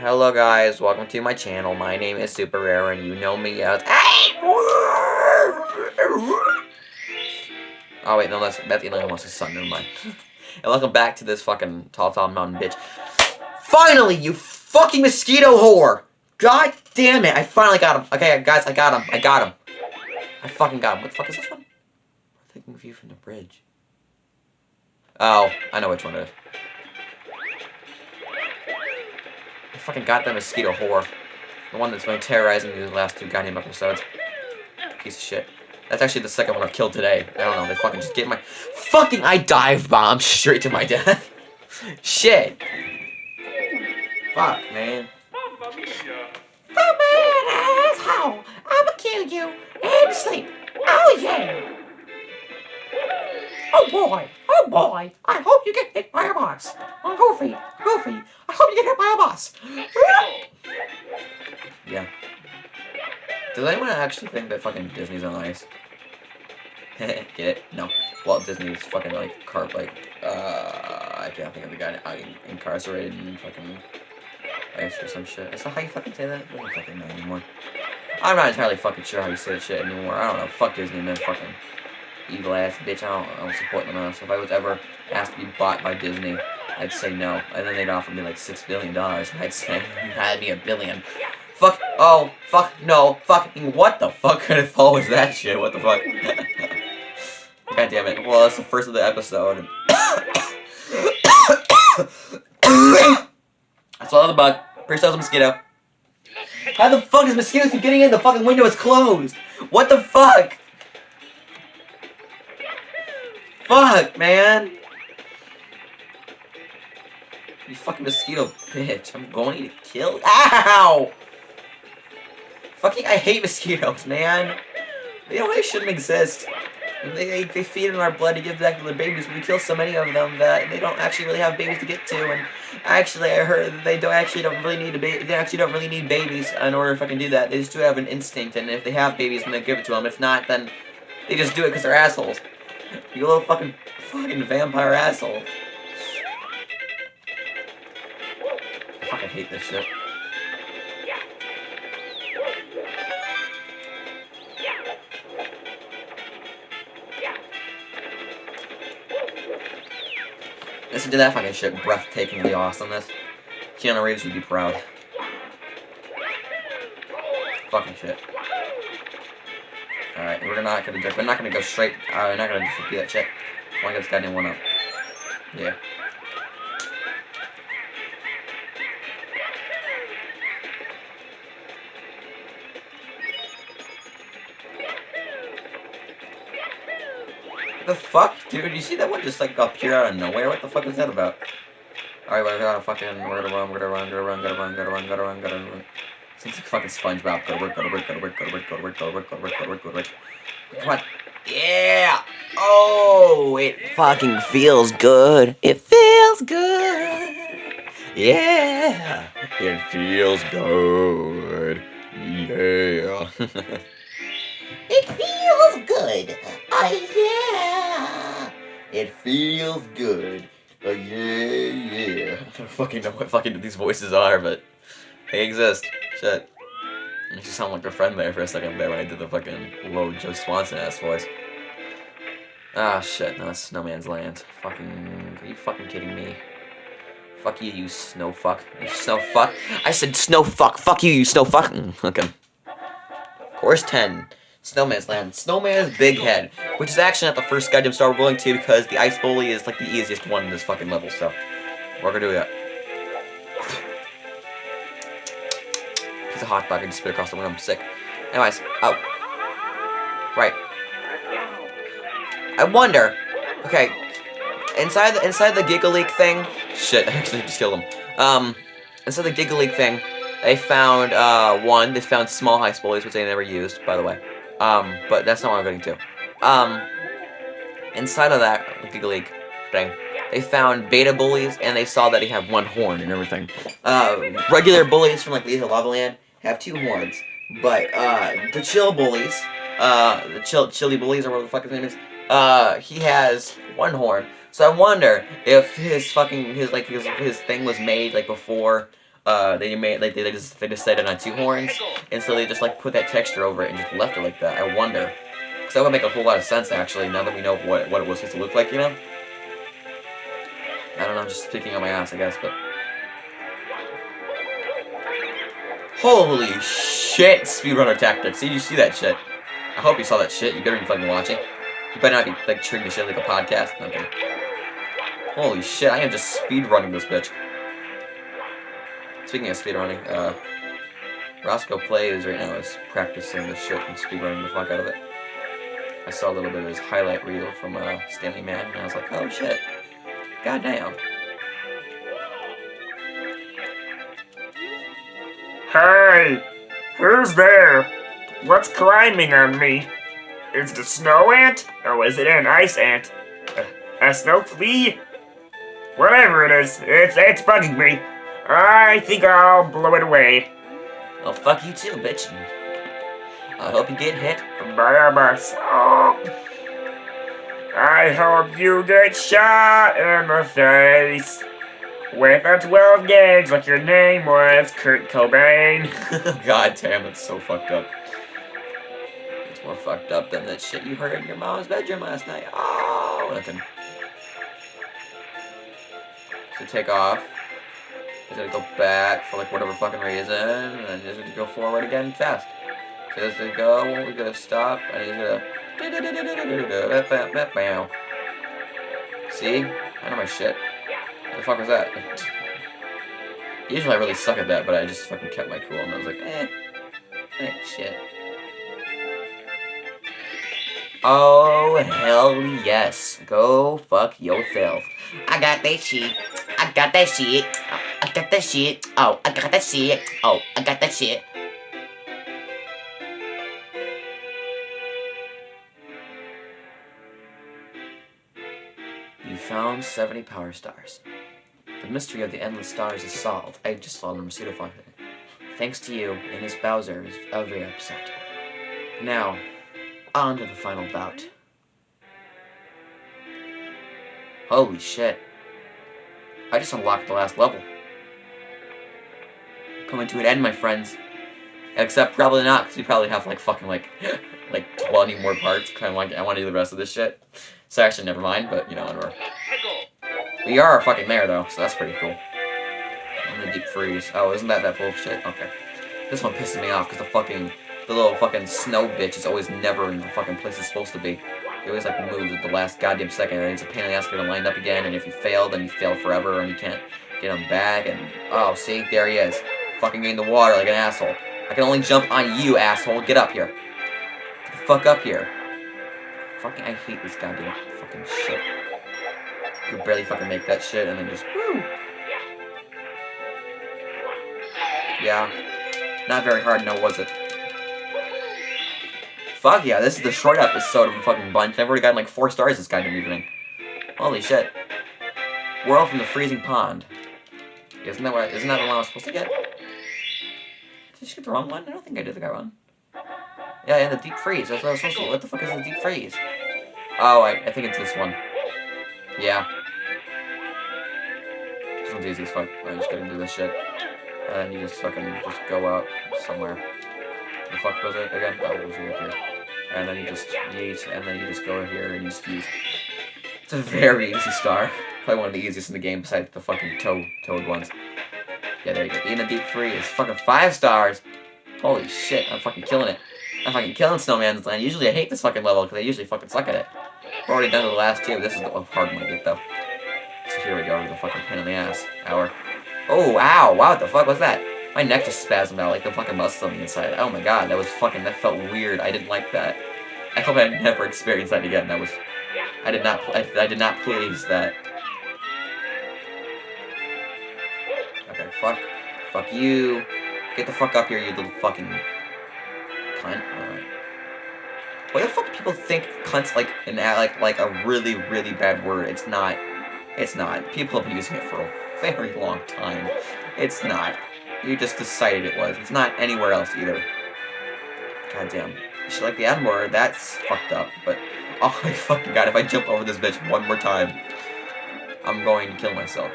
Hello guys, welcome to my channel. My name is Super Rare and you know me as Oh wait, no, that's that's Elon Musk's son, never mind. and welcome back to this fucking tall tall mountain bitch. Finally, you fucking mosquito whore! God damn it, I finally got him. Okay, guys, I got him. I got him. I fucking got him. What the fuck is this one? I'm taking view from the bridge. Oh, I know which one it is. Fucking that mosquito whore. The one that's been terrorizing me the last two goddamn episodes. Piece of shit. That's actually the second one I've killed today. I don't know, they fucking just get my- Fucking I dive bomb straight to my death. shit. Fuck, man. Come on, asshole! I'ma kill you and sleep. Oh yeah! Oh boy! Oh boy! I hope you get hit by a bus. Oh, Goofy! Goofy! I hope you get hit by a bus. Yeah. Does anyone actually think that fucking Disney's on ice? Get it? No. Walt Disney's fucking like car like uh I can't think of the guy uh, incarcerated and fucking ice or some shit. Is that how you fucking say that? I don't fucking know anymore. I'm not entirely fucking sure how you say that shit anymore. I don't know. Fuck Disney, man. Fucking evil ass bitch. I don't, I don't support them enough. So if I was ever asked to be bought by Disney, I'd say no. And then they'd offer me like six billion dollars, and I'd say that'd be a billion. Fuck. Oh. Fuck. No. Fucking. What the fuck kind of fall was that shit? What the fuck? God damn it. Well, that's the first of the episode. I saw the bug. Pretty sure it was a mosquito. How the fuck is mosquitoes getting in? The fucking window is closed. What the fuck? Fuck, man. You fucking mosquito bitch. I'm going to kill. Ow! Fucking, I hate mosquitoes, man. They really shouldn't exist. They, they, feed in our blood to give back to their babies, we kill so many of them that they don't actually really have babies to get to. And actually, I heard that they don't actually don't really need a baby. They actually don't really need babies in order to fucking do that. They just do have an instinct, and if they have babies, then they give it to them. If not, then they just do it because they're assholes. You little fucking fucking vampire asshole. I fucking hate this shit. Listen to that fucking shit. Breathtakingly awesomeness. Keanu Reeves would be proud. Fucking shit. Alright, we're not gonna we're not gonna go straight uh, we're not gonna just do that shit. I wanna get this goddamn one up. Yeah. What the fuck, dude? You see that one just like appear out of nowhere? What the fuck is that about? Alright, we're gonna fucking, we're gonna run, we're gonna run, gonna run, gonna run, gonna run, gonna run, gonna run. Seems like fucking SpongeBob. Go to work, go to work, go to work, go to work, go to work, go to work, go to work, go to work, go to work. Come on. Yeah! Oh, it fucking feels good. It feels good. Yeah. It feels good. Yeah. It feels good. Oh yeah! It feels good. Oh yeah, yeah. I don't fucking know what fucking these voices are, but they exist. Shit. Makes you sound like a friend there for a second there when I did the fucking low Joe Swanson ass voice. Ah shit, no, that's Snowman's Land. Fucking are you fucking kidding me? Fuck you, you snow fuck. You snow fuck. I said snow fuck. Fuck you, you snow fuck. Mm, Okay. Course 10. Snowman's Land. Snowman's Big Head. Which is actually not the first goddamn star we're going to because the Ice Bully is like the easiest one in this fucking level, so we're gonna do that. Hot dog I just spit across the room. I'm sick. Anyways, oh. Right. I wonder. Okay. Inside the inside the Gigaleak thing. Shit, I actually just killed him. Um, inside the Gigaleak thing, they found uh one. They found small high bullies, which they never used, by the way. Um, but that's not what I'm getting to. Um, inside of that Gigaleak thing, they found beta bullies, and they saw that he had one horn and everything. Uh, regular bullies from like Lethal Lava Land have two horns, but uh, the chill bullies, uh, the chill chili bullies or whatever the fuck his name is, uh, he has one horn. So I wonder if his fucking his like his his thing was made like before uh, they made like they just they just set it on two horns, and so they just like put that texture over it and just left it like that. I wonder, because that would make a whole lot of sense actually. Now that we know what what it was supposed to look like, you know. I don't know, I'm just speaking on my ass, I guess, but. Holy shit, speedrunner tactics. Did you see that shit? I hope you saw that shit. You better be fucking watching. You better not be, like, treating the shit like a podcast. Okay. Holy shit, I am just speedrunning this bitch. Speaking of speedrunning, uh, Roscoe Plays right now is practicing this shit and speedrunning the fuck out of it. I saw a little bit of his highlight reel from uh, Stanley Man, and I was like, oh shit. Goddamn. Hey, who's there? What's climbing on me? Is it a snow ant? Or is it an ice ant? A, a snow flea? Whatever it is, it's, it's bugging me. I think I'll blow it away. Well, fuck you too, bitch. I hope you get hit. By a bus. Oh. I hope you get shot in the face. With a 12 gauge like your name was Kurt Cobain. God damn, it's so fucked up. It's more fucked up than that shit you heard in your mom's bedroom last night. Oh, nothing. So take off. He's gonna go back for like whatever fucking reason, and then he's gonna go forward again fast. So he's gonna go, we're gonna stop, and he's gonna. See? I know my shit. The fuck was that? Usually I really suck at that, but I just fucking kept my cool and I was like, eh. Eh, shit. Oh, hell yes. Go fuck yourself. I got that shit. I got that shit. I got that shit. Oh, I got that shit. Oh, I got that shit. You found 70 power stars. The mystery of the endless stars is solved. I just saw them pseudophile. Thanks to you, and Ines Bowser is very upset. Now, on to the final bout. Holy shit. I just unlocked the last level. Coming to an end, my friends. Except probably not, because we probably have like fucking like like 20 more parts. Kind of like I want to do the rest of this shit. So actually, never mind. But you know, whatever. We are a fucking there though, so that's pretty cool. I'm the deep freeze. Oh, isn't that that bullshit? Okay. This one pisses me off because the fucking the little fucking snow bitch is always never in the fucking place it's supposed to be. He always like moves at the last goddamn second, and it's a pain in the ass to lined up again. And if you fail, then you fail forever, and you can't get him back. And oh, see, there he is, fucking in the water like an asshole. I can only jump on you, asshole. Get up here. Get the fuck up here. Fucking, I hate this goddamn fucking shit. Could barely fucking make that shit, and then just woo. Yeah, not very hard, no, was it? Fuck yeah, this is the short episode of the fucking bunch. I've already gotten like four stars this goddamn evening. Holy shit. We're Whirl from the freezing pond. Isn't that what? Isn't that the one I was supposed to get? Did you get the wrong one? I don't think I did the guy one. Yeah, yeah, the deep freeze. That's what I was supposed to. What the fuck is the deep freeze? Oh, I, I think it's this one. Yeah. Easy as fuck. I just get into this shit. And you just fucking just go out somewhere. The fuck was it again? Oh, it was right here. And then you just yeet, and then you just go here and you just yeet. It's a very easy star. Probably one of the easiest in the game besides the fucking toad, toad ones. Yeah, there you go. Eating a deep free is Fucking five stars. Holy shit, I'm fucking killing it. I'm fucking killing Snowman's Land. Usually I hate this fucking level because I usually fucking suck at it. We're already done the last two. This is the hard one to get though. Here we go, the fucking pain in the ass. Hour. Oh, ow, wow, what the fuck was that? My neck just spasmed out like the fucking muscle on the inside. Oh my god, that was fucking, that felt weird. I didn't like that. I hope I never experience that again. That was, I did not, I, I did not please that. Okay, fuck, fuck you. Get the fuck up here, you little fucking cunt. Alright. Why the fuck do people think cunt's like an like like a really really bad word? It's not. It's not. People have been using it for a very long time. It's not. You just decided it was. It's not anywhere else either. Goddamn. Should like the word. That's fucked up. But oh my fucking god, if I jump over this bitch one more time, I'm going to kill myself.